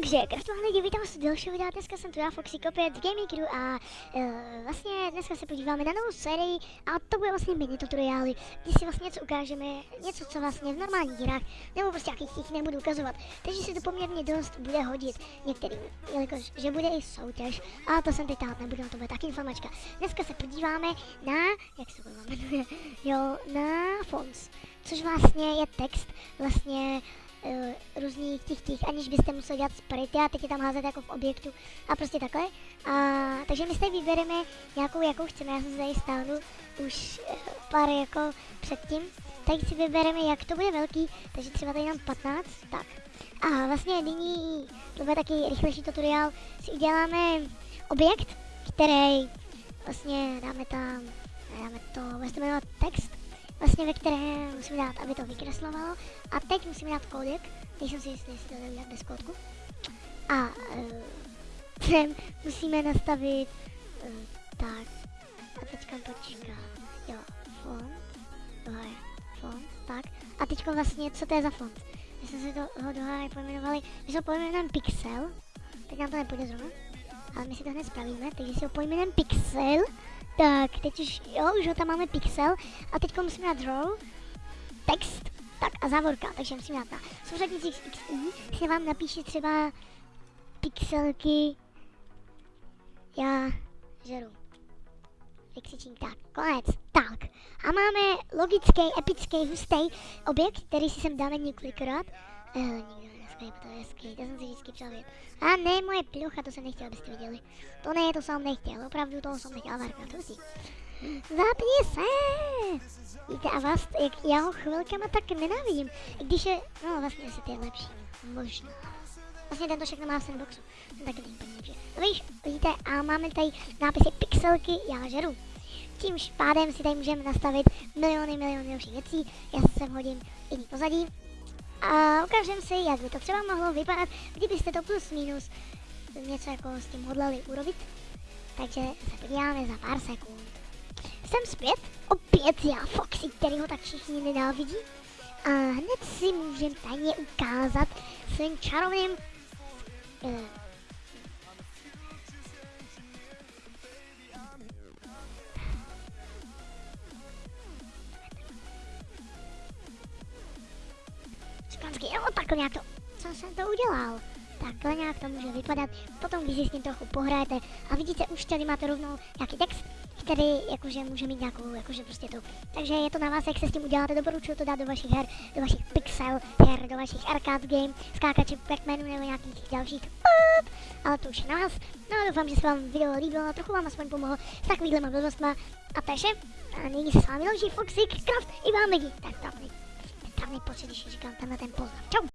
Takže, krásné lidi, vítám vás u dalšího videa, dneska jsem tu já, Foxy opět Gaming Crew a uh, vlastně dneska se podíváme na novou sérii a to bude vlastně mini tutoriály, kdy si vlastně něco ukážeme, něco, co vlastně v normálních hrách, nebo prostě jakých těch nebudu ukazovat, takže si to poměrně dost bude hodit některým, jelikož, že bude i soutěž, a to jsem teď tát nebudu, to bude taky informačka. Dneska se podíváme na, jak se to jmenuje, jo, na fonts, což vlastně je text, vlastně různých těch těch, aniž byste museli dělat sprity a teď je tam házet jako v objektu a prostě takhle. A, takže my si vybereme nějakou, jakou chceme, já jsem tady stáhnu už uh, pár jako předtím. Teď si vybereme, jak to bude velký, takže třeba tady nám 15, tak. A vlastně nyní, to bude taky rychlejší tutoriál, si uděláme objekt, který vlastně dáme tam, dáme to, bude se jmenovat text, vlastně ve kterém musíme dát, aby to vykreslovalo. A teď musíme dát kódek, teď jsem si jistý, jestli to udělat bez kódku. A sem musíme nastavit uh, tak. A teďka počkat. Jo, font. Je font, tak. A teďka vlastně, co to je za font? My jsme si to ho dohrali pojmenovali, my jsme ho pojmenujeme Pixel. Teď nám to nepůjde zrovna. Ale my si to hned spravíme, takže si ho pojmenujeme Pixel. Tak, teď už, jo, už ho tam máme pixel a teď musíme dát draw, text, tak a závorka, takže musíme dát na souřadnicích XI, si vám napíše třeba pixelky, já žeru. Vykřičím tak, konec, tak. A máme logický, epický, hustý objekt, který si sem dáme několikrát. Eh, nikdo neskryp, to je hezký, to jsem si vždycky přál. A ne, moje plucha, to jsem nechtěl, abyste viděli. To ne, to jsem nechtěl, opravdu toho jsem nechtěl, Varka, to si. Zapni se! Víte, a vás, jak já ho chvilkama tak nenávidím, když je, no vlastně asi to je lepší, možná. Vlastně tento všechno má v sandboxu, jsem taky není lepší. No víš, vidíte, a máme tady nápisy pixelky, já žeru. Tímž pádem si tady můžeme nastavit miliony, miliony dalších věcí, já se hodím jiný pozadí, a ukážem si, jak by to třeba mohlo vypadat, kdybyste to plus minus něco jako s tím hodlali urobit. Takže se podíváme za pár sekund. Jsem zpět, opět já Foxy, který ho tak všichni nenávidí. A hned si můžeme tajně ukázat svým čarovným Špansky, jo, takhle nějak to, co jsem to udělal. Takhle nějak to může vypadat, potom když si s tím trochu pohrajete a vidíte, už tady máte rovnou nějaký text, který jakože může mít nějakou, jakože prostě to. Takže je to na vás, jak se s tím uděláte, doporučuji to dát do vašich her, do vašich pixel her, do vašich arcade game, skákače Pac-Manu nebo nějakých dalších, ale to už je na vás. No a doufám, že se vám video líbilo trochu vám aspoň pomohlo s takovýhlema blbostma. A vše. A nyní se s vámi louží Foxy, Craft i vám lidi. Tak to vi posso dire ci cantiamo a tempo. Ciao!